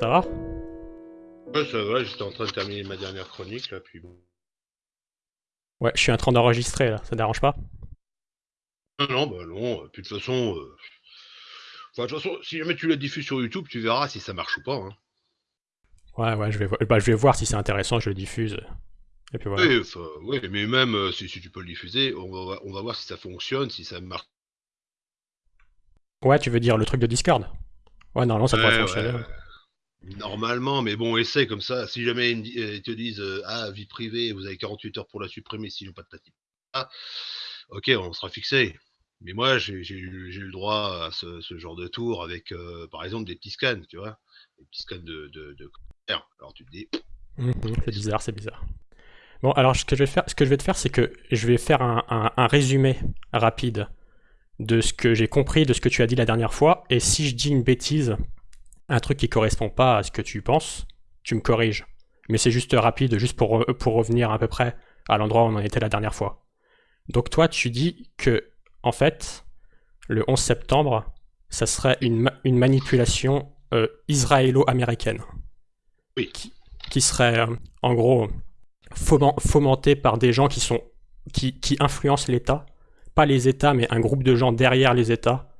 Ça va Ouais, ça va, j'étais en train de terminer ma dernière chronique, là, puis bon. Ouais, je suis en train d'enregistrer, là, ça dérange pas Non, non, bah non, euh, puis de toute façon... euh, Enfin, de toute façon, si jamais tu la diffuses sur YouTube, tu verras si ça marche ou pas, hein. Ouais, ouais, je vais, bah, je vais voir si c'est intéressant, je le diffuse. Et puis voilà. Oui, enfin, mais même euh, si, si tu peux le diffuser, on va, on va voir si ça fonctionne, si ça marche. Ouais, tu veux dire le truc de Discord? Ouais, normalement ça devrait Ouais, fonctionner. ouais. Normalement, mais bon, essaie comme ça. Si jamais ils, euh, te disent euh, Ah, vie privée, vous avez 48 heures pour la supprimer, sinon pas de tati. Ah, ok, on sera fixé. Mais moi, j'ai eu le droit à ce, genre de tour avec, euh, par exemple, des petits scans, tu vois Des petits scans de, de. Alors tu te dis Mhm, c'est bizarre, c'est bizarre. Bon, alors ce que je vais te faire, c'est que je vais faire un- un résumé rapide de ce que j'ai compris, de ce que tu as dit la dernière fois, et si je dis une bêtise, un truc qui correspond pas à ce que tu penses, tu me corriges. Mais c'est juste rapide, juste pour, re- pour revenir à peu près à l'endroit où on en était la dernière fois. Donc toi, tu dis que, en fait, le 11 septembre, ça serait une, ma- une manipulation euh, israélo-américaine. Oui. Qui, qui serait, euh, en gros, foment- fomentée par des gens qui sont qui, qui influencent l'État, pas les États, mais un groupe de gens derrière les États,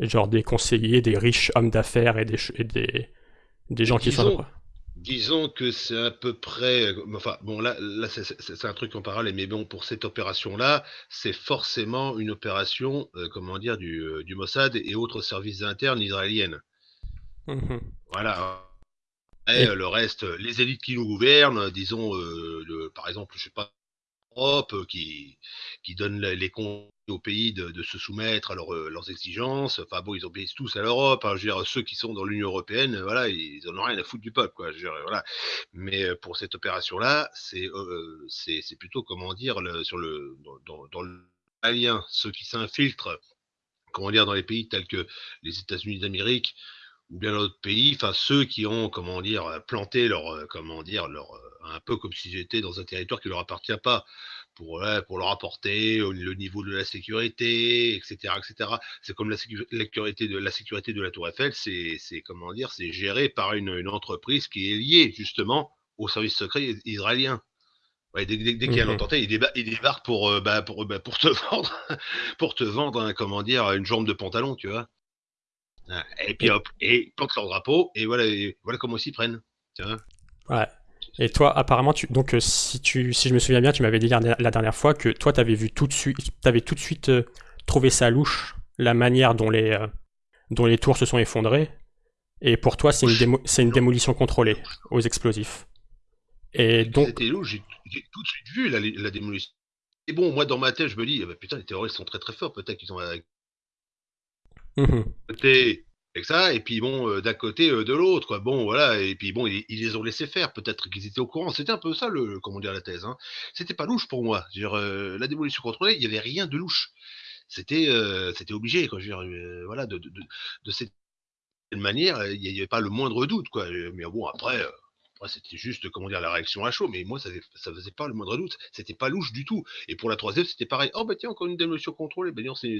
genre des conseillers, des riches hommes d'affaires et des, et des, des gens qui sont... Disons- Disons que c'est à peu près. euh, Enfin, bon, là, là c'est- un truc en parallèle, mais bon, pour cette opération-là, c'est forcément une opération, euh, comment dire, du, euh, du Mossad et autres services internes israéliennes. Mhm. Voilà. Et Et- le reste, les élites qui nous gouvernent, disons, euh, le- par exemple, je sais pas, l'Europe, euh, qui, qui donnent la- les comptes aux pays de, se soumettre à euh, leurs exigences. Enfin bon, ils obéissent tous à l'Europe. hein. je veux dire, ceux qui sont dans l'Union européenne, euh, voilà, ils en ont rien à foutre du peuple, quoi. Je veux dire, voilà. Mais pour cette opération-là, c'est, euh, plutôt, comment dire, sur le, dans, dans, le alien, ceux qui s'infiltrent, comment dire, dans les pays tels que les États-Unis d'Amérique bien d'autres pays, enfin ceux qui ont, comment dire, euh, planté leur, euh, comment dire, leur, euh, un peu comme s'ils étaient dans un territoire qui leur appartient pas, pour, pour leur apporter le niveau de la sécurité, etc., etc. C'est comme la, sécu- la sécurité de la sécurité de la Tour Eiffel, c'est, comment dire, c'est géré par une, une entreprise qui est liée justement au service secret is- israélien. Ouais, dès dès- dès qu'il y a un Mhm. attentat, il il débarque pour, euh, bah, pour, bah, pour te vendre, pour te vendre, comment dire, une jambe de pantalon, tu vois. Ah, Et puis hop, et ils plantent leur drapeau, et voilà, et voilà comment ils s'y prennent. Vois Ouais. Et toi, apparemment, tu, donc euh, si, tu, si je me souviens bien, tu m'avais dit la, la dernière fois que toi, tu avais vu tout de suite, t'avais tout de suite euh, trouvé ça louche, la manière dont les, euh, dont les tours se sont effondrées. Et pour toi, c'est une, démo- démolition contrôlée aux explosifs. Et donc, C'était louche, j'ai tout de suite vu la, la démolition. Et bon, moi dans ma tête, je me dis, ah bah, putain, les terroristes sont très très forts, peut-être qu'ils ont Mhm. côté avec ça, et puis bon, euh, d'un côté, euh, de l'autre. Bon, voilà, et puis bon, ils, les ont laissés faire, peut-être qu'ils étaient au courant. C'était un peu ça, le, comment dire, la thèse. Hein. C'était pas louche pour moi. Dire, euh, la démolition contrôlée, il y avait rien de louche. C'était c'était obligé, quoi. Je veux dire, voilà, de, de, de, de cette manière, il n'y avait pas le moindre doute, quoi. Mais bon, après, c'était juste, comment dire, la réaction à chaud. Mais moi, ça, faisait- ça faisait pas le moindre doute. C'était pas louche du tout. Et pour la troisième, c'était pareil. Oh, bah tiens, encore une démolition contrôlée. Ben non, c'est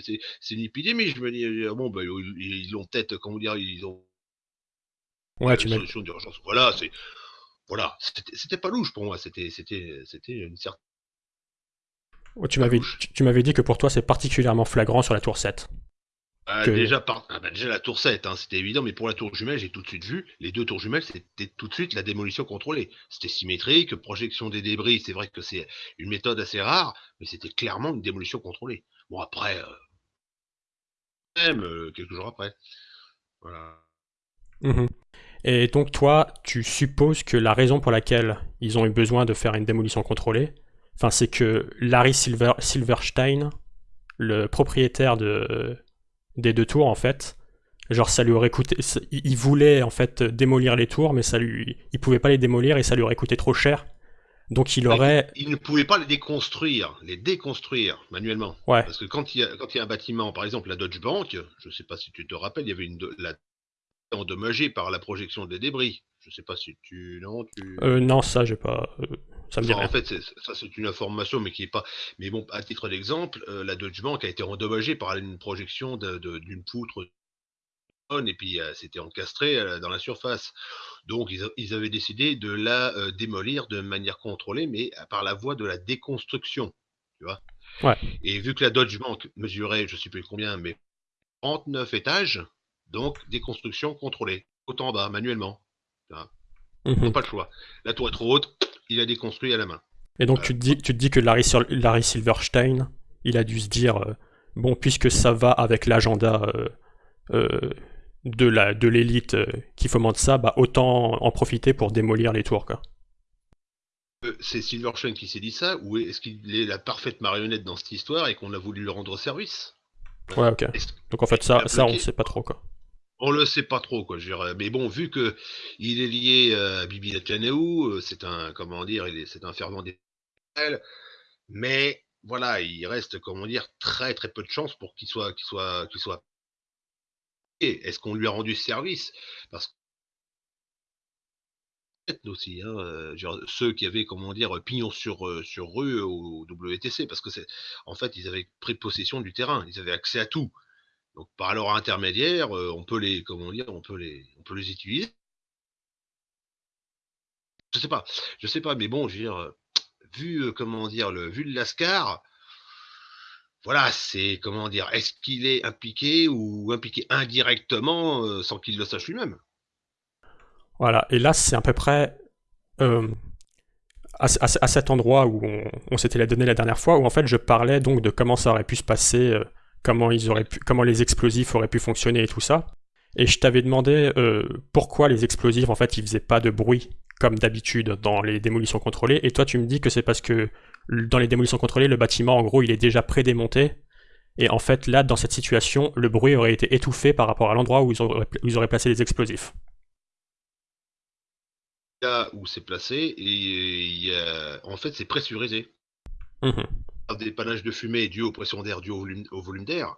une épidémie. Je me dis, euh, bon, bah, ils l'ont peut-être, comment dire, ils ont ouais, tu une m'as solution d'urgence. Voilà, c'est. Voilà, c'était pas louche pour moi, c'était c'était c'était une certaine ouais, tu m'avais louche. tu, tu m'avais dit que pour toi, c'est particulièrement flagrant sur la tour 7. Ah, Que- déjà par ah, bah, déjà la tour 7, hein, c'était évident, mais pour la tour jumelle, j'ai tout de suite vu, les deux tours jumelles, c'était tout de suite la démolition contrôlée. C'était symétrique, projection des débris, c'est vrai que c'est une méthode assez rare, mais c'était clairement une démolition contrôlée. Bon après, euh, même euh, quelques jours après. Voilà. Mhm. Et donc toi, tu supposes que la raison pour laquelle ils ont eu besoin de faire une démolition contrôlée, c'est que Larry Silver, Silverstein, le propriétaire de, des deux tours en fait, genre ça lui aurait coûté, il voulait en fait démolir les tours, mais ça lui, il pouvait pas les démolir et ça lui aurait coûté trop cher. Donc il aurait, Il ne pouvait pas les déconstruire, les déconstruire manuellement. ouais, Parce que quand il, y a, quand il y a un bâtiment, par exemple la Deutsche Bank, je ne sais pas si tu te rappelles, il y avait une la endommagée par la projection des débris. Je sais pas si tu non tu. euh, non ça j'ai pas, euh, ça me dit Enfin, rien. en fait, c'est- ça c'est une information, mais qui est pas. Mais bon, à titre d'exemple, euh, la Deutsche Bank a été endommagée par une projection d'une poutre et puis c'était encastré dans la surface. Donc ils, avaient décidé de la démolir de manière contrôlée, mais par la voie de la déconstruction. Tu vois Et vu que la Dodge Bank mesurait, je ne sais plus combien, mais 39 étages, donc déconstruction contrôlée, autant en bas, manuellement. Mmh pas le choix. La tour est trop haute, il a déconstruit à la main. Et donc tu, te dis, tu te dis que Larry, Larry Silverstein, il a dû se dire, bon, puisque ça va avec l'agenda de la de l'élite euh, qui fomente ça, bah autant en profiter pour démolir les tours quoi. Euh, c'est Silverstein qui s'est dit ça ou est-ce qu'il est la parfaite marionnette dans cette histoire et qu'on a voulu lui rendre service? Ouais, ok. Donc en fait ça, ça on sait pas trop quoi. On le sait pas trop quoi. Mais bon, vu que il est lié à Bibi Netanyahu, euh, c'est un comment dire, c'est un fervent des mais voilà, il reste comment dire très très peu de chances pour qu'il soit qu'il soit qu'il soit est-ce qu'on lui a rendu service? Parce que aussi, hein, ceux qui avaient, comment dire, pignon sur, sur rue au WTC, parce que c'est, en fait, ils avaient pris possession du terrain, ils avaient accès à tout. Donc, par leur intermédiaire, on peut les, comment dire, on peut les, on peut les utiliser. Je sais pas, je sais pas, mais bon, je veux dire, vu, comment dire, le, vu Lascar, voilà, c'est comment dire, est-ce qu'il est impliqué ou impliqué indirectement euh, sans qu'il le sache lui-même? Voilà, et là c'est à peu près euh, à, cet endroit où on, s'était donné la dernière fois, où en fait je parlais donc de comment ça aurait pu se passer, euh, comment, ils auraient pu, comment les explosifs auraient pu fonctionner et tout ça. Et je t'avais demandé pourquoi les explosifs en fait ils faisaient pas de bruit comme d'habitude dans les démolitions contrôlées, et toi tu me dis que c'est parce que dans les démolitions contrôlées, le bâtiment, en gros, il est déjà prédémonté. Et en fait, là, dans cette situation, le bruit aurait été étouffé par rapport à l'endroit où ils auraient, placé les explosifs. Là où c'est placé, et en fait, c'est pressurisé. Mmh. Des panaches de fumée dû aux pressions d'air, dû au volume, d'air.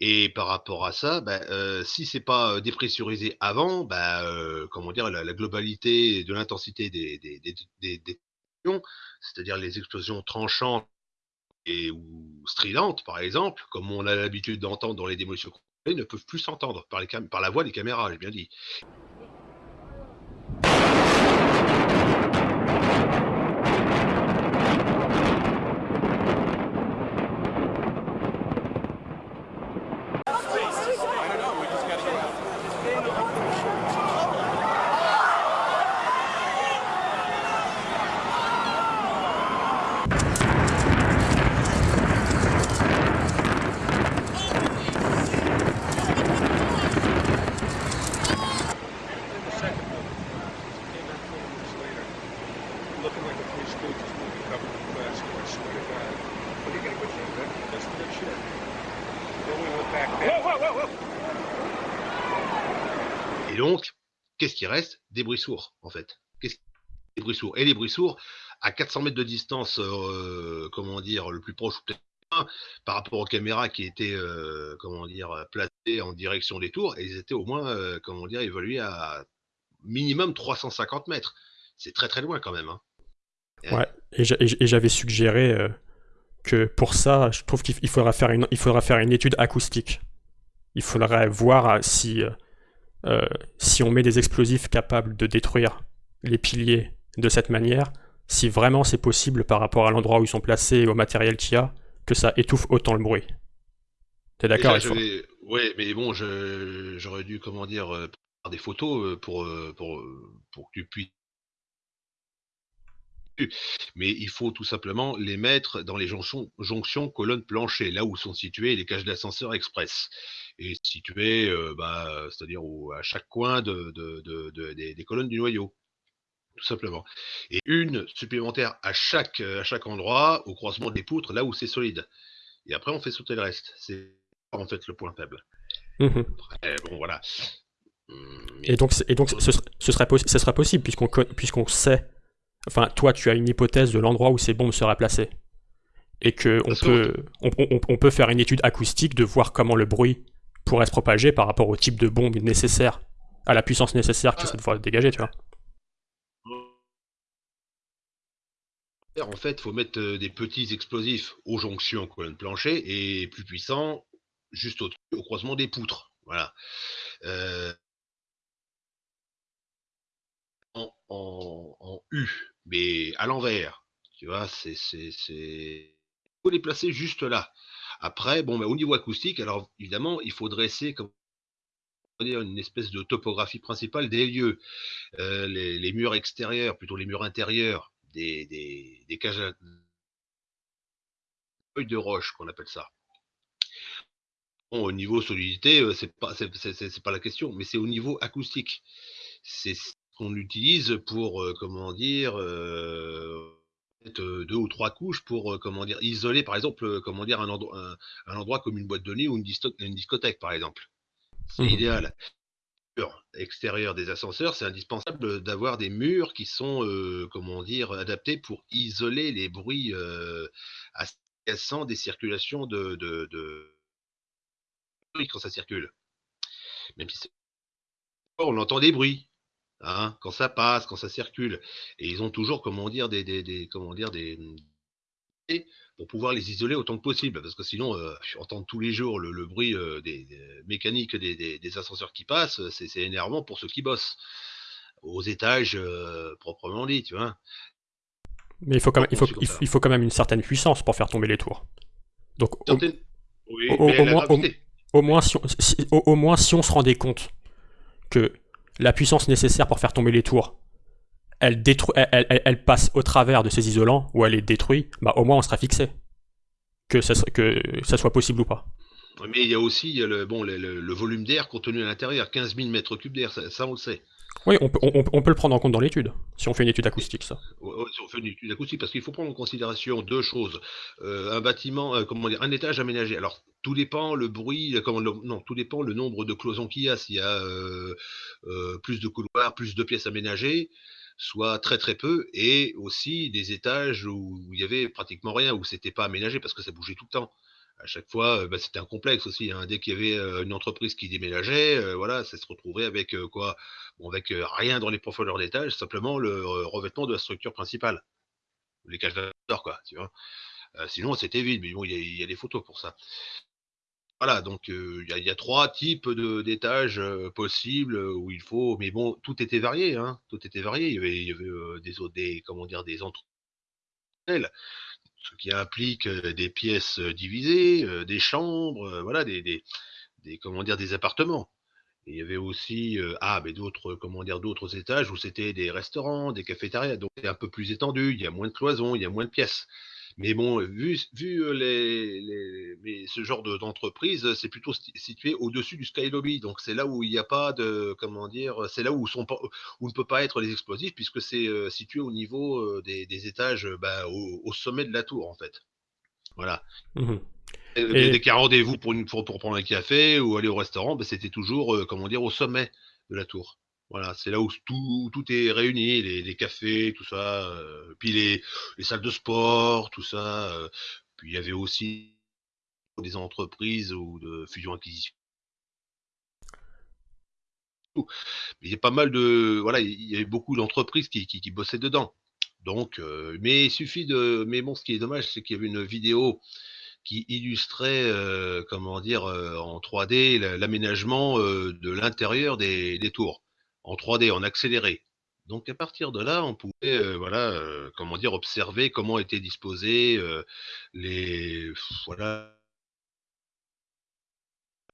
Et par rapport à ça, bah, euh, si c'est pas euh, dépressurisé avant, bah, comment dire, la, globalité de l'intensité des, des, c'est-à-dire les explosions tranchantes et, ou stridentes, par exemple, comme on a l'habitude d'entendre dans les démolitions ne peuvent plus s'entendre par, par la voix des caméras, j'ai bien dit. Et donc, qu'est-ce qui reste Des bruits sourds, en fait. Qu'est-ce des bruits sourds? Et les bruits sourds, à 400 mètres de distance, euh, comment dire, le plus proche, peut-être par rapport aux caméras qui étaient, euh, comment dire, placées en direction des tours, et ils étaient au moins, euh, comment dire, évolués à minimum 350 mètres. C'est très très loin quand même. Hein. Ouais, et j'avais suggéré que pour ça, je trouve qu'il faudra faire une, il faudra faire une étude acoustique. Il faudrait voir si, euh, si on met des explosifs capables de détruire les piliers de cette manière, si vraiment c'est possible par rapport à l'endroit où ils sont placés et au matériel qu'il y a, que ça étouffe autant le bruit. T'es d'accord Oui, mais bon, j'aurais dû, comment dire, euh, faire des photos euh, pour, pour, pour que tu puisses mais il faut tout simplement les mettre dans les jonctions, jonctions colonnes plancher, là où sont situées les cages d'ascenseur express. Et situées, euh, bah, c'est-à-dire à chaque coin de, des, colonnes du noyau tout simplement. Et une supplémentaire à chaque, à chaque endroit, au croisement des poutres, là où c'est solide. Et après, on fait sauter le reste. C'est en fait le point faible. Mmh bon, voilà. Et donc, et donc ce, serait, ce, sera possible, puisqu'on puisqu'on sait Enfin, toi, tu as une hypothèse de l'endroit où ces bombes seraient placées. Et qu'on peut, on, peut faire une étude acoustique de voir comment le bruit pourrait se propager par rapport au type de bombe nécessaire, à la puissance nécessaire que ça devrait dégager, tu vois. En fait, il faut mettre euh, des petits explosifs aux jonctions colonne plancher et plus puissants juste au, au croisement des poutres. Voilà. Euh, en, U, mais à l'envers. Tu vois, c'est, c'est, c'est, faut les placer juste là. Après, bon, au niveau acoustique, alors évidemment, il faut dresser comme une espèce de topographie principale des lieux. Euh, les, murs extérieurs, plutôt les murs intérieurs, des, des, des cages de roche qu'on appelle ça. au niveau solidité, euh, c'est pas pas la question, mais c'est au niveau acoustique. C'est ce qu'on utilise pour euh, comment dire deux ou trois couches pour comment dire isoler par exemple comment dire un endroit un, endroit comme une boîte de nuit ou une, une discothèque par exemple. C'est mmh idéal extérieur des ascenseurs, c'est indispensable d'avoir des murs qui sont, comment dire, adaptés pour isoler les bruits euh, assez des circulations de, de, de, quand ça circule. Même si on entend des bruits. Hein, quand ça passe, quand ça circule, et ils ont toujours, comment dire, des, des, des comment dire, des, pour pouvoir les isoler autant que possible, parce que sinon, euh, entendre tous les jours le, bruit euh, des, mécaniques des, ascenseurs qui passent, c'est énervant pour ceux qui bossent. Aux étages euh, proprement dit, tu vois. Mais il faut, quand même, il, faut, il, faut, quand même une certaine puissance pour faire tomber les tours. Donc, au, moins, au, moins, si on, au moins, si on se rendait compte que la puissance nécessaire pour faire tomber les tours, elle, elle, passe au travers de ces isolants ou elle est détruite, bah, au moins on sera fixé. Que ça, soit possible ou pas. Mais il y a aussi le, volume d'air contenu à l'intérieur, 15 000 mètres cubes d'air, ça, on le sait. Oui, on peut, le prendre en compte dans l'étude, si on fait une étude acoustique, ça. si on fait une étude acoustique, parce qu'il faut prendre en considération deux choses. Euh, un bâtiment, euh, comment dire, un étage aménagé. Alors, tout dépend le bruit, comment, non, tout dépend le nombre de cloisons qu'il y a. S'il y a euh, plus de couloirs, plus de pièces aménagées, soit très très peu, et aussi des étages où il y avait pratiquement rien, où c'était pas aménagé parce que ça bougeait tout le temps. À chaque fois, bah, c'était un complexe aussi. Hein. Dès qu'il y avait euh, une entreprise qui déménageait, euh, voilà, ça se retrouvait avec euh, quoi? Avec rien dans les profondeurs d'étage, simplement le revêtement de la structure principale. Les cages d'or, quoi, tu vois? sinon, c'était vide, mais bon, il y, a des photos pour ça. Voilà, donc il y, a trois types d'étages possibles où il faut, mais bon, tout était varié, hein, tout était varié. Il y avait, il y avait des, des, comment dire, des entreprises, ce qui implique des pièces divisées, des chambres, voilà, des, appartements. il y avait aussi, ah, d'autres, comment d'autres étages où c'était des restaurants, des cafétérias, donc c'est un peu plus étendu. Il y a moins de cloisons, il y a moins de pièces. Mais bon, vu, vu les, mais ce genre d'entreprise, c'est plutôt situé au-dessus du sky lobby. Donc c'est là où il n'y a pas de, comment dire, c'est là où, sont où ne peut pas être les explosifs puisque c'est situé au niveau des, étages, bah, au, sommet de la tour en fait. Voilà. Mmh et... Dès a rendez-vous pour, pour, pour, prendre un café ou aller au restaurant, bah, c'était toujours, comment dire, au sommet de la tour. Voilà, c'est là où tout, est réuni, les, cafés, tout ça, euh, puis les, les, salles de sport, tout ça. Euh, puis il y avait aussi des entreprises ou de fusion-acquisition. Il y a pas mal de, voilà, il y avait beaucoup d'entreprises qui, qui, bossaient dedans. Donc, euh, mais il suffit de, mais bon, ce qui est dommage, c'est qu'il y avait une vidéo qui illustrait, comment dire, en 3D l'aménagement de l'intérieur des tours en 3D, en accéléré. Donc à partir de là, on pouvait, euh, voilà, euh, comment dire, observer comment étaient disposés euh, les, voilà,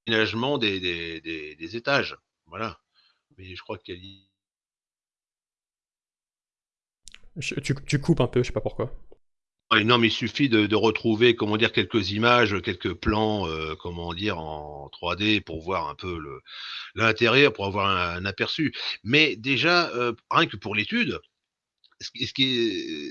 l'aménagement des, étages, voilà. Mais je crois qu'elle tu, tu coupes un peu, je sais pas pourquoi il suffit de, retrouver, comment dire, quelques images, quelques plans, euh, comment dire, en 3D pour voir un peu l'intérieur, pour avoir un, aperçu. Mais déjà, euh, rien que pour l'étude, ce,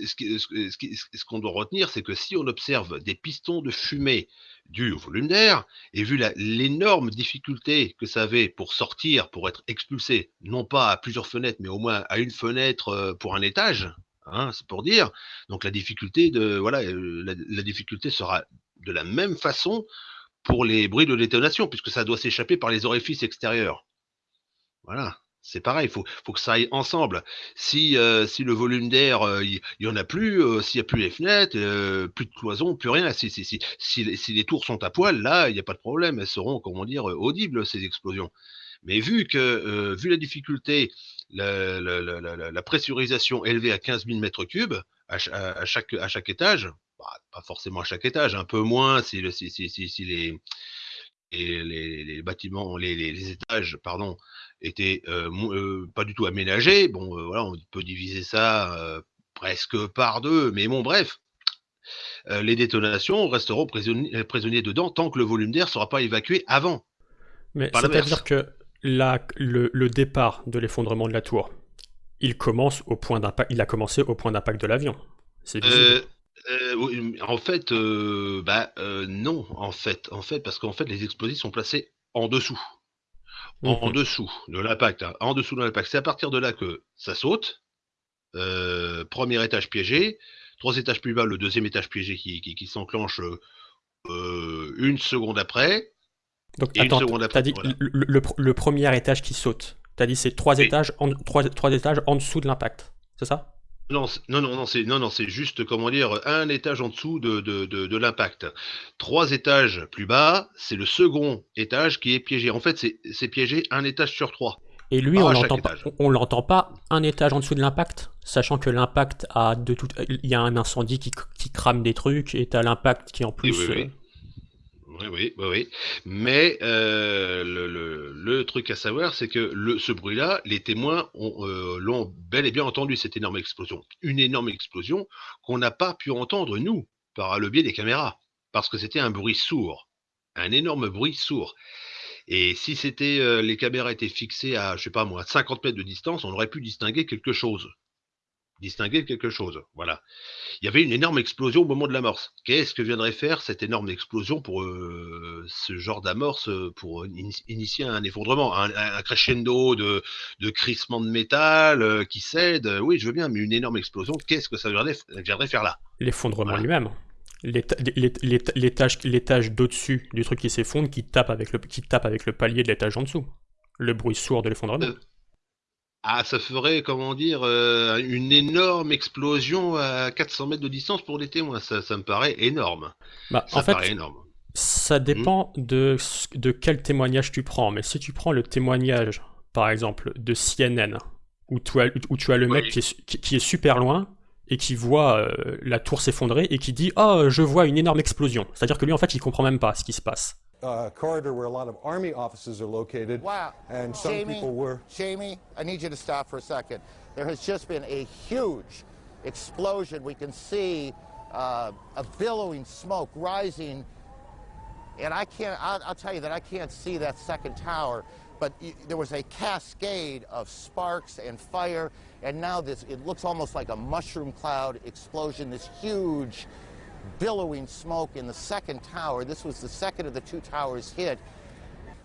ce qu'on doit retenir, c'est que si on observe des pistons de fumée dus au volume d'air, et vu l'énorme difficulté que ça avait pour sortir, pour être expulsé, non pas à plusieurs fenêtres, mais au moins à une fenêtre euh, pour un étage, Hein, c'est pour dire. Donc la difficulté de voilà, euh, la, difficulté sera de la même façon pour les bruits de détonation, puisque ça doit s'échapper par les orifices extérieurs. Voilà, C'est pareil, il faut, faut que ça aille ensemble. Si, euh, si le volume d'air, euh, il y, en a plus, euh, s'il n'y a plus les fenêtres, plus de cloisons, plus rien, si, si, si, si, les tours sont à poil, là, il n'y a pas de problème, elles seront, comment dire, audibles, ces explosions. Mais vu que, vu la difficulté, la, la, pressurisation élevée à 15 000 mètres cubes à, chaque, à chaque étage, bah, pas forcément à chaque étage, un peu moins si, si, si, si les, les, les, bâtiments, les, les, étages, pardon, étaient euh, pas du tout aménagés. Bon, voilà, on peut diviser ça presque par deux, mais bon, bref. les détonations resteront prisonniers, dedans tant que le volume d'air ne sera pas évacué avant. Mais c'est-à-dire que la, le, départ de l'effondrement de la tour, il commence au point d'impact, il a commencé au point d'impact de l'avion. C'est en fait, bah, non, en fait, en fait, parce qu'en fait, les explosifs sont placés en dessous. En, dessous de l'impact, hein, en dessous de l'impact. C'est à partir de là que ça saute. premier étage piégé, trois étages plus bas, le deuxième étage piégé qui, qui, s'enclenche une seconde après. Donc, attends, t'as dit le, premier étage qui saute. T'as dit c'est trois étages, en, trois, trois étages en dessous de l'impact. C'est ça? Non, non, non, c'est non, non, c'est juste comment dire un étage en dessous de, de, de, l'impact. Trois étages plus bas, c'est le second étage qui est piégé. En fait, c'est piégé un étage sur trois. Et lui, on l'entend pas, on l'entend pas un étage en dessous de l'impact, sachant que l'impact a de tout, il y a un incendie qui, qui crame des trucs et t'as l'impact qui en plus. Euh, oui, oui, oui, oui. Mais euh, le, truc à savoir, c'est que ce bruit-là, les témoins euh, l'ont bel et bien entendu, cette énorme explosion. Une énorme explosion qu'on n'a pas pu entendre, nous, par le biais des caméras, parce que c'était un bruit sourd, un énorme bruit sourd. Et si c'était euh, les caméras étaient fixées à, je sais pas moi, 50 mètres de distance, on aurait pu distinguer quelque chose distinguer quelque chose. Voilà. Il y avait une énorme explosion au moment de l'amorce. Qu'est-ce que viendrait faire cette énorme explosion pour euh, ce genre d'amorce, euh, pour initier un effondrement, un, crescendo de, de crissement de métal euh, qui cède? Oui, je veux bien, mais une énorme explosion, qu'est-ce que ça viendrait, faire là? L'effondrement lui-même. L'étage d'au-dessus du truc qui s'effondre, qui tape avec le qui tape avec le palier de l'étage en dessous. Le bruit sourd de l'effondrement. Ah, ça ferait, comment dire, euh, une énorme explosion à 400 mètres de distance pour les témoins. Ça, ça me paraît énorme. Bah, ça en fait, énorme. Ça dépend hmm de, de quel témoignage tu prends. Mais si tu prends le témoignage, par exemple, de CNN, où tu as, où tu as le mec qui, est, qui, est, super loin et qui voit euh, la tour s'effondrer et qui dit Oh, je vois une énorme explosion. C'est-à-dire que lui, en fait, il comprend même pas ce qui se passe. Uh, corridor where a lot of Army offices are located. Wow. And some Jamie, people were. Jamie, I need you to stop for a second. There has just been a huge explosion. We can see uh, a billowing smoke rising. And I can't, I'll, I'll, tell you that I can't see that second tower, but there was a cascade of sparks and fire, and now this, it looks almost like a mushroom cloud explosion, this huge billowing smoke in the second tower. This was the second of the two towers hit.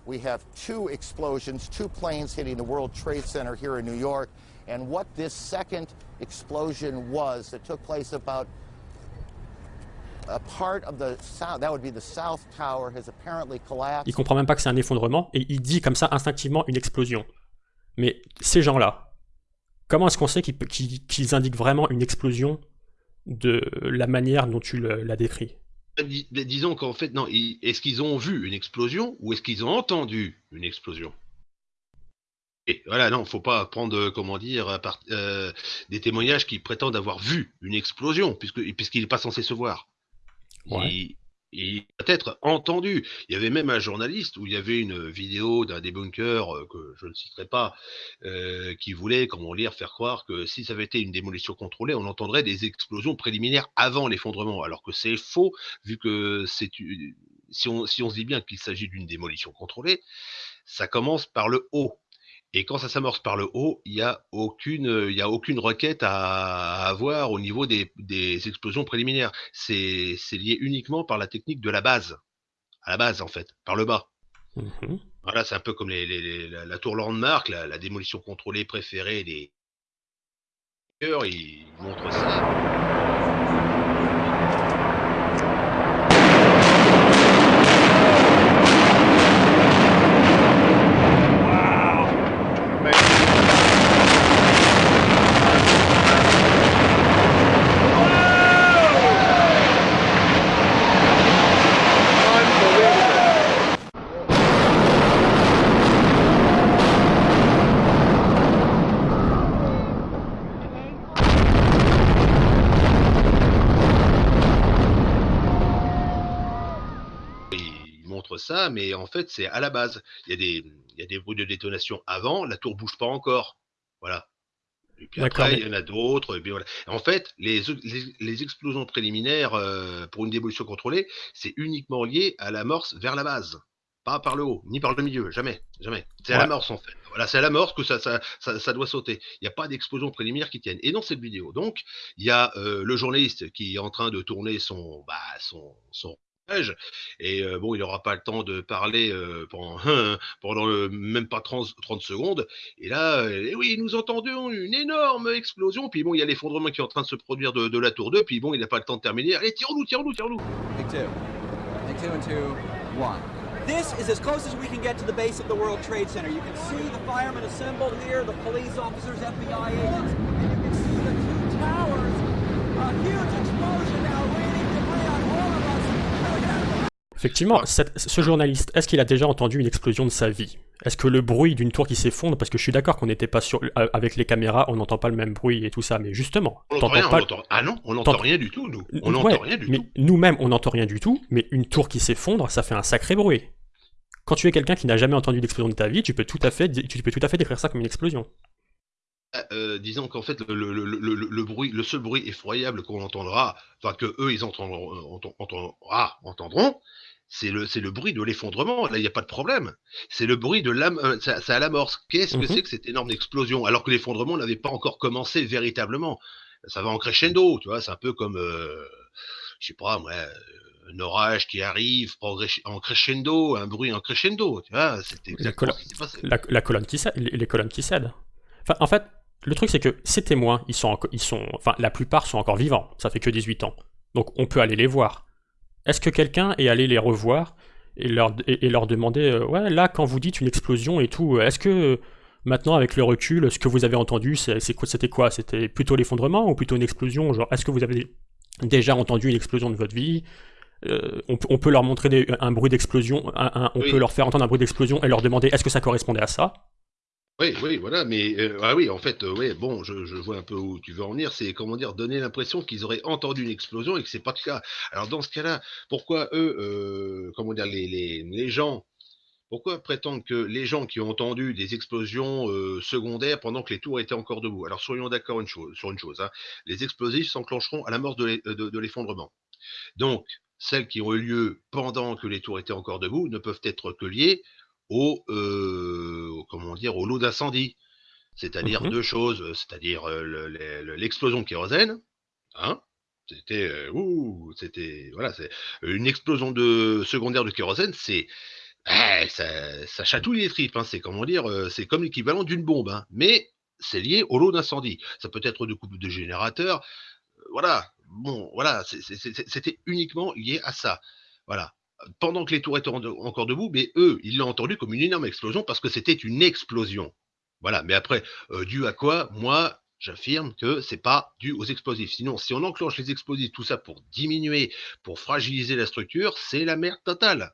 We have two explosions, two planes hitting the World Trade Center here in New York. And what this second explosion was that took place about a part of the south, that would be the south tower, has apparently collapsed. Il comprend même pas que c'est un effondrement et il dit comme ça instinctivement une explosion. Mais ces gens-là, comment est-ce qu'on sait qu'ils qu indiquent vraiment une explosion de la manière dont tu l'as décrit bah, Disons qu'en fait, non, est-ce qu'ils ont vu une explosion ou est-ce qu'ils ont entendu une explosion? Et voilà, non, faut pas prendre, comment dire, euh, des témoignages qui prétendent avoir vu une explosion, puisqu'il n'est pas censé se voir. Ouais. Il peut-être entendu. Il y avait même un journaliste où il y avait une vidéo d'un débunker euh, que je ne citerai pas, euh, qui voulait, comment dire, faire croire que si ça avait été une démolition contrôlée, on entendrait des explosions préliminaires avant l'effondrement, alors que c'est faux, vu que si on se dit bien qu'il s'agit d'une démolition contrôlée, ça commence par le haut. Et quand ça s'amorce par le haut, il n'y a, aucune, y a aucune requête à, avoir au niveau des, des explosions préliminaires. C'est lié uniquement par la technique de la base. À la base, en fait, par le bas. Mmh voilà, c'est un peu comme les, les, la, tour Landmark, la, la, démolition contrôlée préférée des. Ils montrent ça. Ça, mais en fait, c'est à la base. Il y, a des, il y a des bruits de détonation avant, la tour bouge pas encore. Voilà. Et puis après, mais- il y en a d'autres. voilà. En fait, les, les, les explosions préliminaires euh, pour une démolition contrôlée, c'est uniquement lié à l'amorce vers la base. Pas par le haut, ni par le milieu, jamais, jamais. C'est à Ouais. l'amorce en fait. Voilà, c'est à l'amorce que ça, ça, ça, ça doit sauter. Il n'y a pas d'explosion préliminaire qui tienne. Et dans cette vidéo, donc, il y a euh, le journaliste qui est en train de tourner son, bah, son, son. Et euh, bon, il n'aura pas le temps de parler euh, pendant, même pas 30, 30 secondes. Et là, euh, oui, nous entendons une énorme explosion. Puis bon, il y a l'effondrement qui est en train de se produire de, la tour 2. Puis bon, il n'a pas le temps de terminer. Allez, tirons-nous, tirons-nous, tirons-nous. This is as close as we can get to the base of the World Trade Center. You can see the firemen assembled here, the police officers, FBI agents, and you can see the two towers. Effectivement, cette- ce journaliste, est-ce qu'il a déjà entendu une explosion de sa vie? Est-ce que le bruit d'une tour qui s'effondre, parce que je suis d'accord qu'on n'était pas sur, euh, avec les caméras, on n'entend pas le même bruit et tout ça, mais justement, On rien, pas- Ah non, on n'entend rien du tout, nous. On Ouais, n'entend rien du mais tout. nous-mêmes, on n'entend rien du tout, mais une tour qui s'effondre, ça fait un sacré bruit. Quand tu es quelqu'un qui n'a jamais entendu d'explosion de ta vie, tu peux tout à fait, tu peux tout à fait décrire ça comme une explosion. Ah, euh, disons qu'en fait, le, le- le- le- le- le bruit, le seul bruit effroyable qu'on entendra, enfin que eux ils entendront, euh, entend- entend- ah, entendront, c'est le, c'est le bruit de l'effondrement. Là, il n'y a pas de problème. C'est le bruit de l'âme, euh, c'est à l'amorce. Qu'est-ce que Mhm. c'est que cette énorme explosion? Alors que l'effondrement n'avait pas encore commencé véritablement. Ça va en crescendo, tu vois. C'est un peu comme, euh, je sais pas, moi, euh, un orage qui arrive en crescendo, un bruit en crescendo, tu vois. La, la colonne qui cède, les, les colonnes qui cèdent. Enfin, en fait, le truc c'est que ces témoins, ils sont, ils sont, enfin, la plupart sont encore vivants. Ça fait que 18 ans, donc on peut aller les voir. Est-ce que quelqu'un est allé les revoir et leur, et, et leur demander, euh, ouais, là, quand vous dites une explosion et tout, euh, est-ce que euh, maintenant, avec le recul, ce que vous avez entendu, c'est c'est quoi- c'était quoi? C'était plutôt l'effondrement ou plutôt une explosion? Genre, est-ce que vous avez déjà entendu une explosion de votre vie? Euh, on, peut- on peut leur montrer des- un bruit d'explosion, on Oui. peut leur faire entendre un bruit d'explosion et leur demander est-ce que ça correspondait à ça? Oui, oui, voilà, mais euh, ah oui, en fait, euh, ouais, bon, je, vois un peu où tu veux en venir. C'est comment dire, donner l'impression qu'ils auraient entendu une explosion et que c'est pas le cas. Alors dans ce cas-là, pourquoi eux, euh, comment dire, les, gens, pourquoi prétendre que les gens qui ont entendu des explosions euh, secondaires pendant que les tours étaient encore debout? Alors soyons d'accord sur une chose, hein, les explosifs s'enclencheront à de l'e- de- l'effondrement. Donc celles qui ont eu lieu pendant que les tours étaient encore debout ne peuvent être que liées au, euh, au- comment dire, au lot d'incendie. C'est-à-dire deux choses, euh, c'est-à-dire euh, le- le- le- l'explosion de kérosène, hein, c'était, euh, c'était, voilà, c'est une explosion de secondaire de kérosène, c'est, eh, ça, ça chatouille les tripes, hein, c'est comment dire, euh, c'est comme l'équivalent d'une bombe, hein, mais c'est lié au lot d'incendie. Ça peut être de coupe de générateurs, euh, voilà, bon, voilà, c'était uniquement lié à ça, voilà. Pendant que les tours étaient en- encore debout, mais eux, ils l'ont entendu comme une énorme explosion parce que c'était une explosion. Voilà, mais après, euh, dû à quoi Moi, j'affirme que c'est pas dû aux explosifs. Sinon, si on enclenche les explosifs, tout ça pour diminuer, pour fragiliser la structure, c'est la merde totale.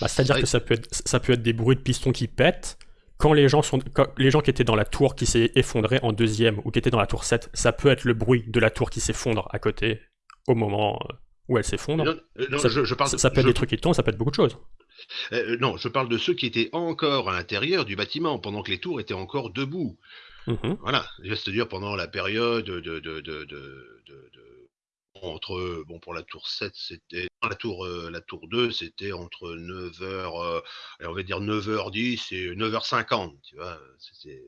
Bah, C'est-à-dire que ça peut, être, ça peut être des bruits de pistons qui pètent. Quand les gens, sont, quand les gens qui étaient dans la tour qui s'est effondrée en deuxième ou qui étaient dans la tour 7, ça peut être le bruit de la tour qui s'effondre à côté au moment euh, où elle s'effondre. Euh, ça, je, je parle, ça, ça peut être je- des trucs qui tombent, ça peut être beaucoup de choses. euh, non, je parle de ceux qui étaient encore à l'intérieur du bâtiment pendant que les tours étaient encore debout. Mhm. Voilà, c'est-à-dire pendant la période de, de, de, de, entre bon pour la tour 7, c'était la tour euh, la tour 2, c'était entre 9h on va dire 9h10 et 9h50, tu vois,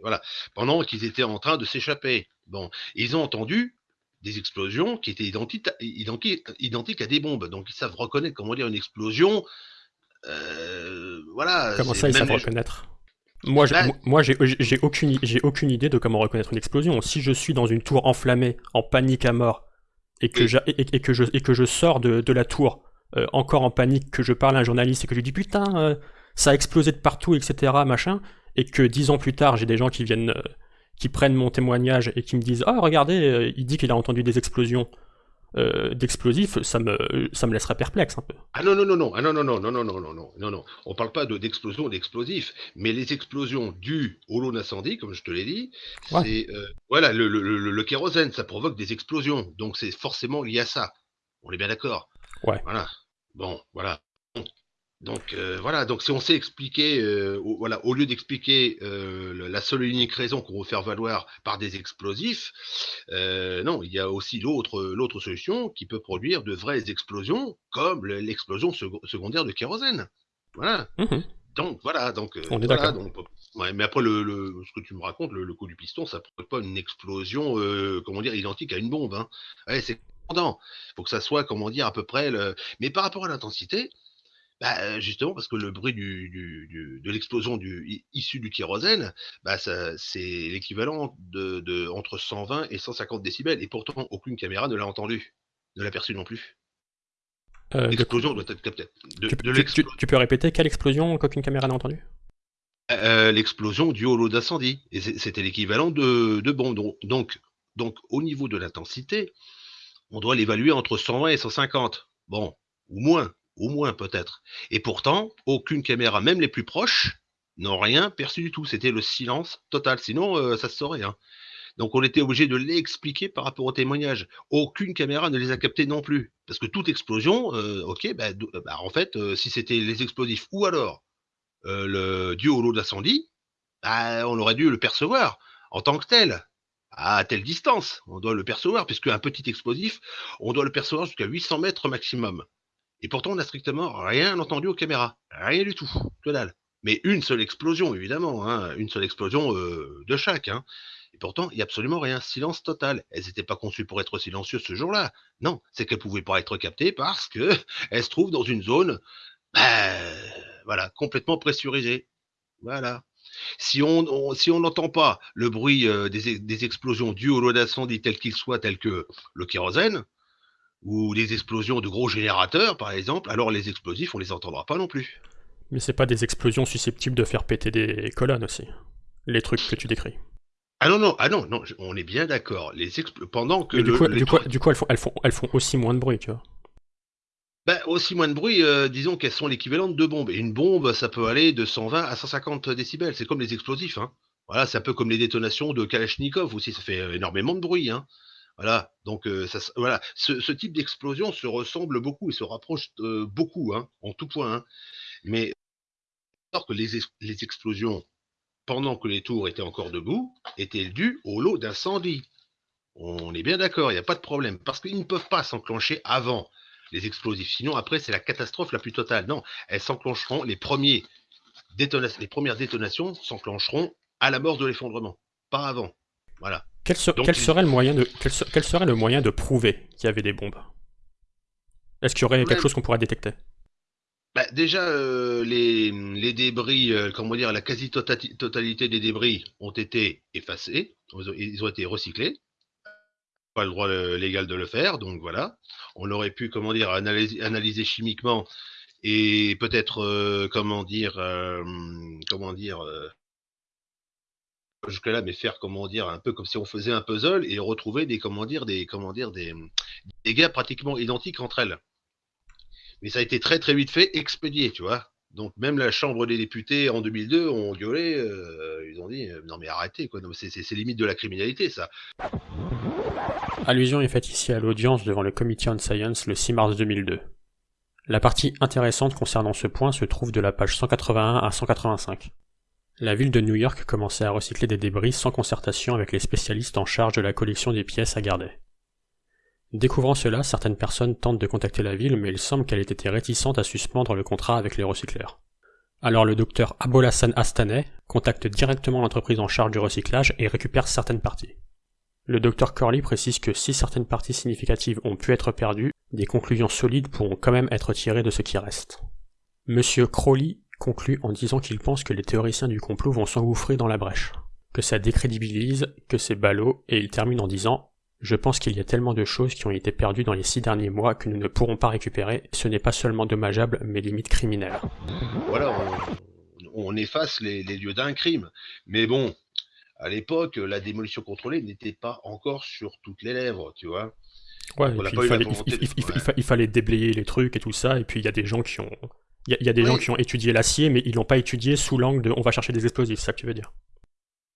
voilà, pendant qu'ils étaient en train de s'échapper. Bon, ils ont entendu des explosions qui étaient identiques à, identi- identiques à des bombes. Donc ils savent reconnaître comment dire une explosion euh, voilà, Comment ça, ils savent les- reconnaître? Moi, j'ai- moi, moi, j'ai j'ai aucune, j'ai aucune idée de comment reconnaître une explosion. Si je suis dans une tour enflammée, en panique à mort, et que, Oui. j'a- et, et que, je, et que je sors de, de la tour euh, encore en panique, que je parle à un journaliste et que je lui dis putain, euh, ça a explosé de partout, etc., machin, et que dix ans plus tard, j'ai des gens qui viennent, qui prennent mon témoignage et qui me disent oh regardez, euh, il dit qu'il a entendu des explosions euh, d'explosifs, ça me, ça me laisserait perplexe un peu. Ah non, non, non, non, ah non, non, non, non, non, non, non, non, non, non. On parle pas de- d'explosion d'explosifs, mais les explosions dues au lot d'incendie, comme je te l'ai dit, Ouais. c'est, euh, voilà, le, le, le, le kérosène, ça provoque des explosions, donc c'est forcément lié à ça. On est bien d'accord. Ouais. Voilà. Bon, voilà. Donc euh, voilà, donc si on sait expliquer, euh, au, voilà, au lieu d'expliquer euh, la seule et unique raison qu'on veut faire valoir par des explosifs, non, il y a aussi l'autre l'autre solution qui peut produire de vraies explosions, comme le- l'explosion sec- secondaire de kérosène. Voilà. Mhm. Donc voilà, donc On est voilà, d'accord. donc, ouais, mais après le, le- ce que tu me racontes, le, le coup du piston, ça ne pas une explosion, comment dire, identique à une bombe. Hein. Ouais, c'est pendant. Faut que ça soit, comment dire, à peu près. Le... Mais par rapport à l'intensité, bah, justement parce que le bruit du, du- du- de l'explosion du i- issu du kérosène, bah, c'est l'équivalent de, de entre 120 et 150 décibels, et pourtant aucune caméra ne l'a entendu, ne l'a perçu non plus. Euh, L'explosion doit être captée. De, tu, de tu- l'explo- tu- tu peux répéter quelle explosion qu'aucune caméra n'a entendue Euh, l'explosion du holo d'incendie. Et c'était l'équivalent de, de. Donc, donc, donc, au niveau de l'intensité, on doit l'évaluer entre 120 et 150. Bon, ou moins, au moins peut-être. Et pourtant, aucune caméra, même les plus proches, n'ont rien perçu du tout. C'était le silence total. Sinon, euh, ça se saurait. hein. Donc, on était obligé de l'expliquer par rapport au témoignage. Aucune caméra ne les a captés non plus. Parce que toute explosion, euh, ok, bah, d- bah, en fait, euh, si c'était les explosifs ou alors euh, le dû au lot d'incendie, bah, on aurait dû le percevoir en tant que tel, à telle distance. On doit le percevoir, puisque un petit explosif, on doit le percevoir jusqu'à 800 mètres maximum. Et pourtant, on n'a strictement rien entendu aux caméras. Rien du tout. Que dalle. Mais une seule explosion, évidemment. hein, Une seule explosion euh, de chaque. hein. Et pourtant, il n'y a absolument rien. Silence total. Elles n'étaient pas conçues pour être silencieuses ce jour-là. Non, c'est qu'elles ne pouvaient pas être captées parce que elles se trouvent dans une zone, bah, voilà, complètement pressurisée. Voilà. Si on n'entend pas le bruit euh, des, ex- des explosions dues au lot d'incendie tel qu'il soit, tel que le kérosène, ou des explosions de gros générateurs, par exemple, alors les explosifs, on les entendra pas non plus. Mais c'est pas des explosions susceptibles de faire péter des colonnes aussi. Les trucs que tu décris. Ah non, non, ah non, non, on est bien d'accord. Les pendant que Mais du coup, les du coup, du coup elles, font, elles, font, elles font aussi moins de bruit, tu vois. Ben, aussi moins de bruit, euh, disons qu'elles sont l'équivalent de deux bombes. Et une bombe, ça peut aller de 120 à 150 décibels. C'est comme les explosifs. Hein. Voilà, c'est un peu comme les détonations de Kalachnikov aussi. Ça fait euh, énormément de bruit. Hein. Voilà, donc voilà. Ce, type d'explosion se ressemble beaucoup et se rapproche beaucoup, hein, en tout point. Hein. Mais alors que les, ex- les explosions, pendant que les tours étaient encore debout, étaient dues au lot d'incendie. On est bien d'accord, il n'y a pas de problème. Parce qu'ils ne peuvent pas s'enclencher avant les explosifs. Sinon, après, c'est la catastrophe la plus totale. Non, elles s'enclencheront, les, les premières détonations s'enclencheront à la mort de l'effondrement, pas avant. Voilà. Quel, se- Donc, quel il- serait le moyen de, quel, se- quel serait le moyen de prouver qu'il y avait des bombes? Est-ce qu'il y aurait quelque chose qu'on pourrait détecter? Bah, déjà, euh, les, les débris, euh, comment dire, la quasi-totalité des débris ont été effacés, ils ont, été recyclés. Pas le droit euh, légal de le faire, donc voilà. On aurait pu, comment dire, analyser, analyser chimiquement et peut-être, euh, comment dire, euh, comment dire, euh, jusque-là, mais faire, comment dire, un peu comme si on faisait un puzzle et retrouver des, comment dire, des, comment dire, des, dégâts pratiquement identiques entre elles. Mais ça a été très très vite fait, expédié, tu vois. Donc même la Chambre des députés en 2002 ont gueulé, euh, ils ont dit euh, non mais arrêtez quoi, c'est limite de la criminalité ça. Allusion est faite ici à l'audience devant le Committee on Science le 6 mars 2002. La partie intéressante concernant ce point se trouve de la page 181 à 185. La ville de New York commençait à recycler des débris sans concertation avec les spécialistes en charge de la collection des pièces à garder. Découvrant cela, certaines personnes tentent de contacter la ville, mais il semble qu'elle ait été réticente à suspendre le contrat avec les recycleurs. Alors le docteur Abolhassan Astaneh contacte directement l'entreprise en charge du recyclage et récupère certaines parties. Le docteur Corley précise que si certaines parties significatives ont pu être perdues, des conclusions solides pourront quand même être tirées de ce qui reste. Monsieur Crowley conclut en disant qu'il pense que les théoriciens du complot vont s'engouffrer dans la brèche, que ça décrédibilise, que c'est ballot, et il termine en disant Je pense qu'il y a tellement de choses qui ont été perdues dans les six derniers mois que nous ne pourrons pas récupérer, ce n'est pas seulement dommageable, mais limite criminel. Voilà, on, on efface les, les lieux d'un crime. Mais bon, à l'époque, la démolition contrôlée n'était pas encore sur toutes les lèvres, tu vois. Ouais, fallait, il fallait déblayer les trucs et tout ça, et puis il y a des gens qui ont. Il y a, il y a des gens qui ont étudié l'acier, mais ils l'ont pas étudié sous l'angle de on va chercher des explosifs, c'est ça que tu veux dire?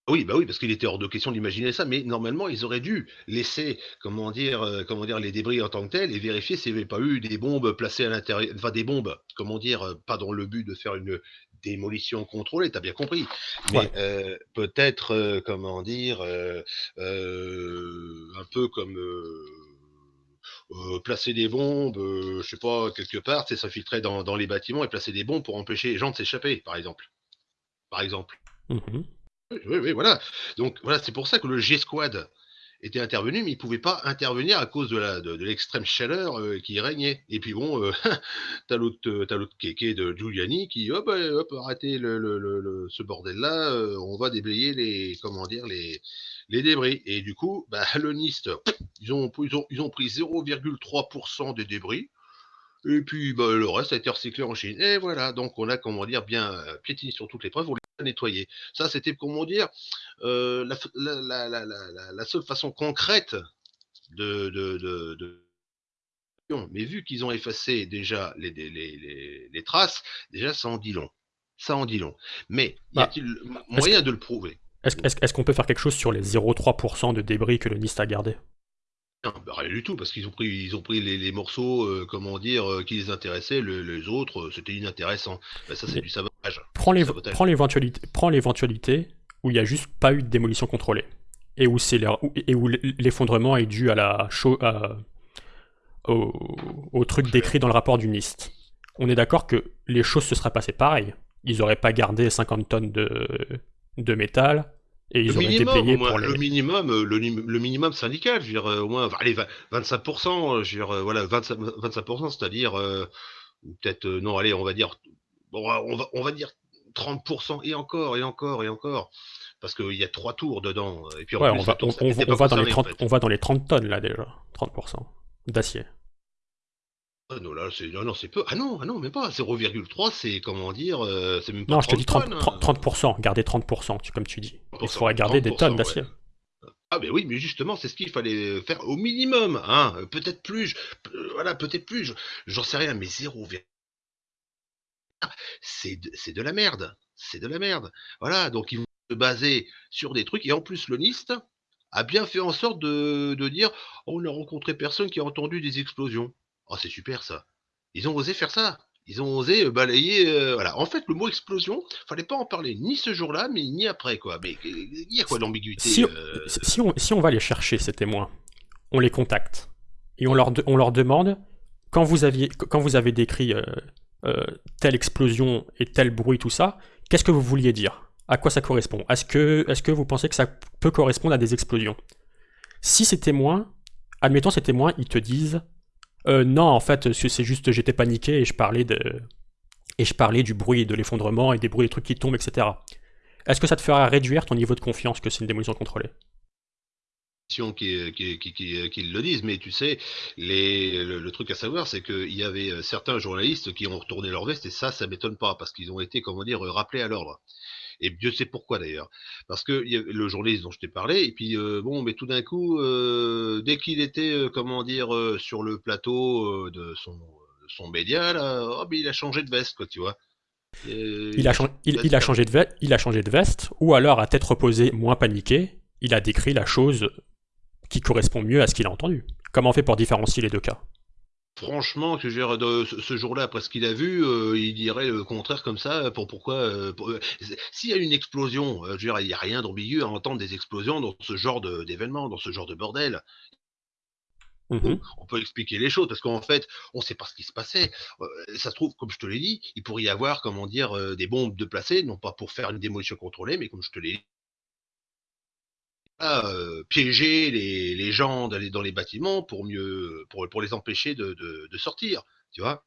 Oui, bah oui, parce qu'il était hors de question d'imaginer ça, mais normalement, ils auraient dû laisser, comment dire, heu, comment dire, les débris en tant que tels et vérifier s'il y avait pas eu des bombes placées à l'intérieur enfin des bombes, comment dire, heu, pas dans le but de faire une démolition contrôlée, tu as bien compris. Ouais. Mais, heu, peut-être, comment dire, un peu comme, heu, placer des bombes, heu, je sais pas, quelque part, sais, s'infiltrer dans dans les bâtiments et placer des bombes pour empêcher les gens de s'échapper, par exemple. Par exemple. Mmh Oui, oui, oui, voilà. Donc voilà, c'est pour ça que le G-Squad était intervenu, mais il pouvait pas intervenir à cause de la de de l'extrême chaleur, heu, qui régnait. Et puis bon, heu, tu l'autre, l'autre kéké de Giuliani qui: «Hop, hop, arrêtez le le le le ce bordel-là, on va déblayer les comment dire? Les les débris». Et du coup, bah, le NIST, ils ont ils ont ils ont pris 0,3 des débris et puis, bah, le reste a été recyclé en Chine. Et voilà, donc on a, comment dire, bien euh, piétiné sur toutes les preuves, on les a nettoyées. Ça, c'était, comment dire, euh, la, la, la, la, la, la seule façon concrète de, de, de, de mais vu qu'ils ont effacé déjà les, les, les, les, traces, déjà ça en dit long. Ça en dit long. Mais y Bah, a-t-il moyen de le prouver? Est-ce qu'on peut faire quelque chose sur les 0,3% de débris que le NIST a gardé Non, bah, rien du tout, parce qu'ils ont pris, ils ont pris les, les morceaux, euh, comment dire, euh, qui les intéressaient, le- les autres, euh, c'était inintéressant. Bah, ça, c'est du sabotage. Prends l'éventualité où il n'y a juste pas eu de démolition contrôlée et où, l'effondrement est dû à la à- au, au truc décrit dans le rapport du NIST. On est d'accord que les choses se seraient passées pareil. Ils n'auraient pas gardé 50 tonnes de, de métal et ils Le auraient minimum, déblayé au moins, pour les... le minimum, euh, le, le minimum syndical, je veux dire, euh, au moins, allez, vingt- 25%, euh, je veux dire, euh, voilà, 25%, 25%, c'est-à-dire, euh, peut-être, euh, non, allez, on va dire, bon, on va, on va dire 30%, et encore, et encore, et encore, parce qu'il y a trois tours dedans, euh, et puis en Ouais, plus, on va, tour on, va dans les concerné, en 30, fait. on va dans les 30 tonnes là déjà. 30% d'acier. Ah non, là, c'est, non, non, c'est peu. Ah non, ah non, même pas. 0,3, c'est, comment dire, euh, c'est même pas Non, je te 30 dis 30%, tonnes. 30%, 30%, garder 30%, tu- comme tu dis. Il 30%, faudrait garder des 30%, tonnes d'acier. ouais. Ah ben oui, mais justement, c'est ce qu'il fallait faire au minimum, hein. Peut-être plus, euh, voilà, peut-être plus, je- j'en sais rien, mais 0, c'est de, c'est de la merde, c'est de la merde. Voilà, donc ils vont se baser sur des trucs, et en plus le NIST a bien fait en sorte de, de dire, on n'a rencontré personne qui a entendu des explosions. Oh, c'est super ça. Ils ont osé faire ça. Ils ont osé euh, balayer. euh, voilà. En fait, le mot explosion, fallait pas en parler ni ce jour-là, mais ni après, quoi. Mais euh, il y a quoi d'ambiguïté Si, euh, si, on, si on va les chercher, ces témoins, on les contacte et on leur, de- on leur demande quand vous, aviez, quand vous avez décrit euh, telle explosion et tel bruit, tout ça, qu'est-ce que vous vouliez dire? À quoi ça correspond? Est-ce que, est que vous pensez que ça peut correspondre à des explosions? Si ces témoins, admettons ces témoins, ils te disent euh, non, en fait, c'est juste j'étais paniqué et je parlais de et je parlais du bruit de l'effondrement et des bruits des trucs qui tombent, etc. Est-ce que ça te fera réduire ton niveau de confiance que c'est une démolition contrôlée? Qui, qui, qui, qui, le disent, mais tu sais, le, le truc à savoir, c'est qu'il y avait euh, certains journalistes qui ont retourné leur veste, et ça, ça m'étonne pas, parce qu'ils ont été, comment dire, rappelés à l'ordre. Et Dieu sait pourquoi d'ailleurs. Parce que le journaliste dont je t'ai parlé, et puis euh, bon, mais tout d'un coup, euh, dès qu'il était, euh, comment dire, sur le plateau de son, de son média, là, oh, mais il a changé de veste, quoi, tu vois. Il a, chan- il, il a changé de ve- il a changé de veste, ou alors à tête reposée, moins paniqué, il a décrit la chose qui correspond mieux à ce qu'il a entendu. Comment on fait pour différencier les deux cas? Franchement, que je veux dire, de ce, ce jour-là, après ce qu'il a vu, euh, il dirait le contraire comme ça. Pour pourquoi euh, pour- euh, S'il y a une explosion, euh, je veux dire, il n'y a rien d'ambigu à entendre des explosions dans ce genre d'événement, dans ce genre de bordel. Mhm. On peut expliquer les choses parce qu'en fait, on ne sait pas ce qui se passait. Euh, ça se trouve, comme je te l'ai dit, il pourrait y avoir, comment dire, euh, des bombes de placées, non pas pour faire une démolition contrôlée, mais comme je te l'ai dit, euh, piéger les, gens dans les bâtiments pour mieux, pour, les empêcher de, sortir, tu vois.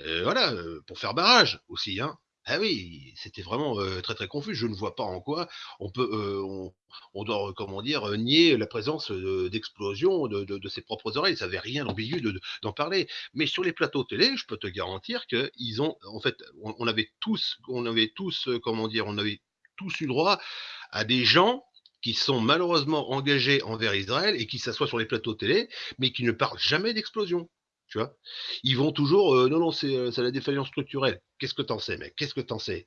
Euh, voilà, euh, pour faire barrage aussi, hein. Ah oui, c'était vraiment très très confus. Je ne vois pas en quoi on peut, on, doit, comment dire, nier la présence d'explosions de, ses propres oreilles. Ça n'avait rien d'ambigu de- de- d'en parler. Mais sur les plateaux télé, je peux te garantir que ils ont, en fait, on, on avait tous, on avait tous, comment dire, on avait tous eu droit à des gens qui sont malheureusement engagés envers Israël et qui s'assoient sur les plateaux télé, mais qui ne parlent jamais d'explosion. Tu vois ils vont toujours, euh, non, non, c'est euh, c'est la défaillance structurelle. Qu'est-ce que t'en sais, mec? Qu'est-ce que t'en sais?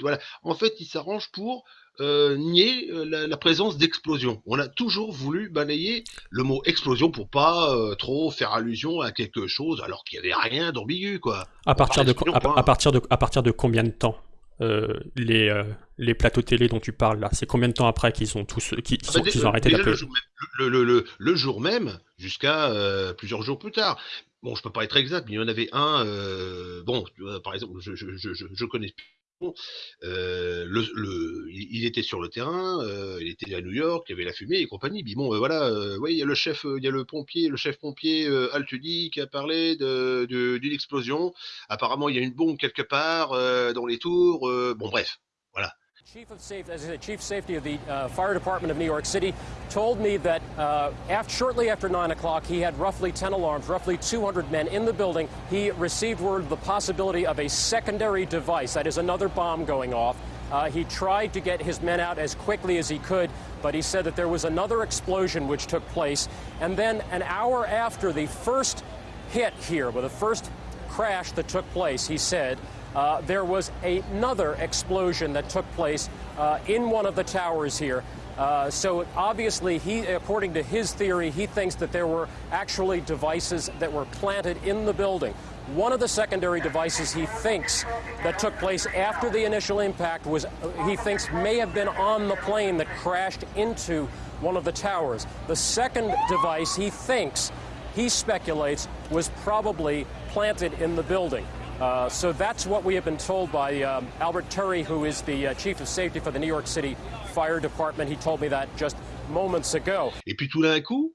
Voilà. En fait, il s'arrange pour euh, nier la, la présence d'explosion. On a toujours voulu balayer le mot explosion pour pas euh, trop faire allusion à quelque chose, alors qu'il y avait rien d'ambigu, quoi. À partir, de, d'explosion, à, point. à partir de, à partir de combien de temps? Euh, les, euh, les plateaux télé dont tu parles là, c'est combien de temps après qu'ils ont tous Ah bah, ont arrêté déjà d'appeler le, jour même- le, le- le- jour même, jusqu'à euh, plusieurs jours plus tard. Bon, je peux pas être exact, mais il y en avait un. bon, par exemple, je, je, je, je- je connais. Euh, il était sur le terrain, euh, il était à New York, il y avait la fumée et compagnie. Euh, voilà, ouais, il y a le chef, il y a le pompier, le chef pompier Altudi qui a parlé d'une explosion. Apparemment, il y a une bombe quelque part dans les tours. bon, bref, voilà. Chief of safety, as I said, chief safety of the uh, fire department of New York City told me that uh, after, shortly after 9 o'clock, he had roughly 10 alarms, roughly 200 men in the building. He received word of the possibility of a secondary device, that is another bomb going off. Uh, he tried to get his men out as quickly as he could, but he said that there was another explosion which took place. And then an hour after the first hit here, with the first crash that took place, he said, uh, there was another explosion that took place uh, in one of the towers here. Uh, so obviously, he, according to his theory, he thinks that there were actually devices that were planted in the building. One of the secondary devices he thinks that took place after the initial impact was, uh, he thinks, may have been on the plane that crashed into one of the towers. The second device he thinks he speculates was probably planted in the building. Uh, so that's what we have been told by um, Albert Terry, who is the uh, chief of safety for the New York City Fire Department. He told me that just moments ago. Et puis tout d'un coup,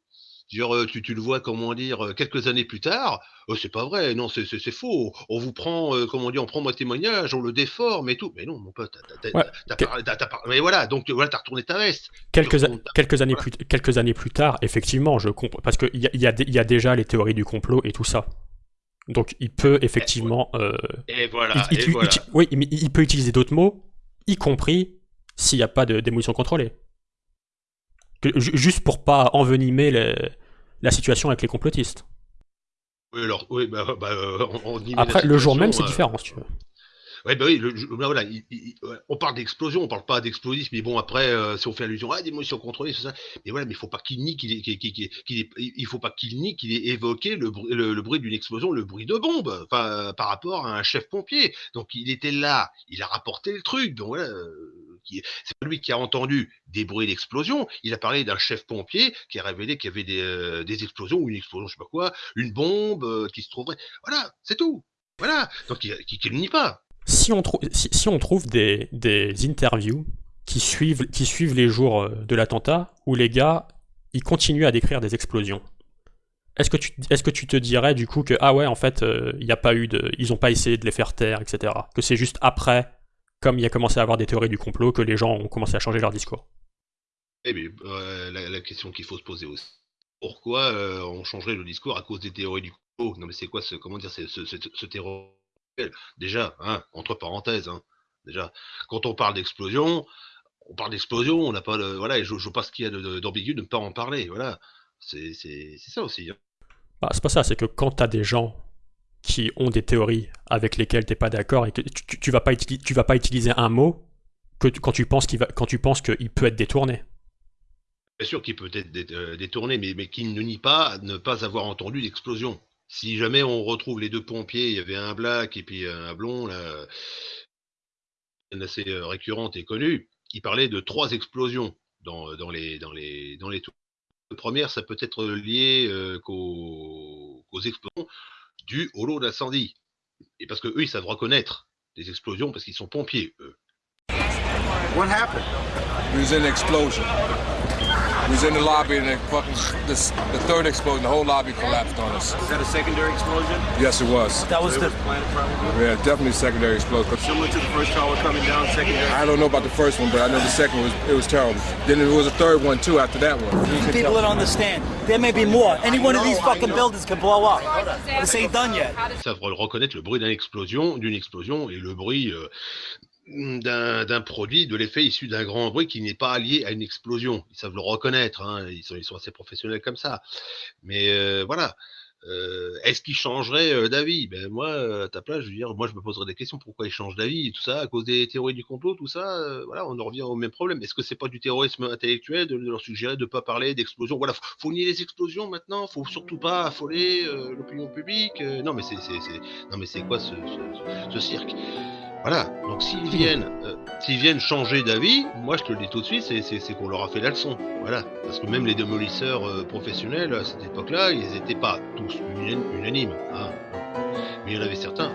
genre, euh, tu, tu le vois, comment dire, euh, quelques années plus tard, oh, c'est pas vrai, non, c'est faux. On vous prend, euh, comment dire, on prend mon témoignage, on le déforme et tout. Mais non, mon pote, t'as- Ouais. Mais voilà, donc voilà, t'as retourné ta veste. quelques, années voilà. plus, quelques années plus tard, effectivement, je comprends. Parce qu'il y a, il y, a, il y a déjà les théories du complot et tout ça. Donc il peut effectivement. euh, Et voilà, il- et il- voilà. il- oui, mais il peut utiliser d'autres mots, y compris s'il n'y a pas de démolition contrôlée. Que- juste pour pas envenimer la situation avec les complotistes. Oui, alors, oui, bah, bah, on, y Après, le jour même, c'est euh, différent, si tu veux. Ouais, bah oui, bah voilà, on parle d'explosion, on parle pas d'explosif, mais bon, après, euh, si on fait allusion à démolition contrôlée, c'est ça. Mais voilà, mais il faut pas qu'il nie qu'il faut pas qu'il nie qu'il ait évoqué le, bruit- d'une explosion, le bruit de bombe, euh, par rapport à un chef pompier. Donc, il était là, il a rapporté le truc, donc voilà. euh, C'est lui qui a entendu des bruits d'explosion, il a parlé d'un chef pompier qui a révélé qu'il y avait des, des explosions, ou une explosion, je sais pas quoi, une bombe qui se trouverait. Voilà, c'est tout. Voilà. Donc, il, le nie pas. Si on, trouve des, interviews qui suivent, les jours euh, de l'attentat, où les gars, ils continuent à décrire des explosions, est-ce que, tu, te dirais du coup que, ah ouais, en fait, euh, a pas eu ils n'ont pas essayé de les faire taire, etc. Que c'est juste après, comme il y a commencé à avoir des théories du complot, que les gens ont commencé à changer leur discours Eh bien, euh, la, question qu'il faut se poser aussi. Pourquoi euh, on changerait le discours à cause des théories du complot? Non, mais c'est quoi ce, comment dire, ce, ce, ce Déjà, hein, entre parenthèses, hein, déjà, quand on parle d'explosion, on parle d'explosion, on n'a pas de, voilà, et je, je vois pas ce qu'il y a d'ambigu de ne pas en parler, voilà. C'est ça aussi. hein. Bah, c'est pas ça, c'est que quand t'as des gens qui ont des théories avec lesquelles t'es pas d'accord et que tu, tu- tu vas pas tu vas pas utiliser un mot que tu- quand tu penses qu'il va, quand tu penses qu'il peut être détourné. Bien sûr qu'il peut être euh, détourné, mais, mais qu'il ne nie pas ne pas avoir entendu l'explosion. Si jamais on retrouve les deux pompiers, il y avait un black et puis un blond, là, une assez euh, récurrente et connue, qui parlait de trois explosions dans, dans les dans les dans les tours. La première, ça peut être lié euh, qu'aux qu'aux explosions dues au lot d'incendie. Et parce que eux, ils savent reconnaître les explosions parce qu'ils sont pompiers, eux. What happened? An explosion. We was in the lobby and the fucking this, the third explosion, the whole lobby collapsed on us. Is that a secondary explosion? Yes, it was. That was the planet probably. Yeah, definitely secondary explosion. Similar to the first tower coming down, secondary. I don't know about the first one, but I know the second was it was terrible. Then there was a third one too after that one. People don't understand. There may be more. Any one of these fucking buildings can blow up. This ain't done yet. Ils savent reconnaître le bruit d'une explosion, d'une explosion et le bruit euh, d'un d'un produit, de l'effet issu d'un grand bruit qui n'est pas lié à une explosion. Ils savent le reconnaître, hein, ils, sont, assez professionnels comme ça. Mais euh, voilà, euh, est-ce qu'ils changeraient euh, d'avis? Ben moi, à ta place, je veux dire, moi je me poserais des questions. Pourquoi ils changent d'avis? Tout ça à cause des théories du complot, tout ça. voilà, on en revient au même problème. Est-ce que c'est pas du terrorisme intellectuel de, leur suggérer de pas parler d'explosions? Voilà, faut, faut nier les explosions maintenant. Faut surtout pas affoler l'opinion publique. non mais c'est, quoi ce- ce cirque? Voilà. Donc s'ils viennent, euh, s'ils viennent changer d'avis, moi je te le dis tout de suite, c'est, c'est, c'est qu'on leur a fait la leçon. Voilà. Parce que même les démolisseurs euh, professionnels à cette époque-là, ils n'étaient pas tous unan- unanimes. hein. Mais il y en avait certains.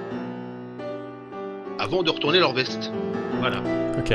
Avant de retourner leur veste. Voilà. Ok.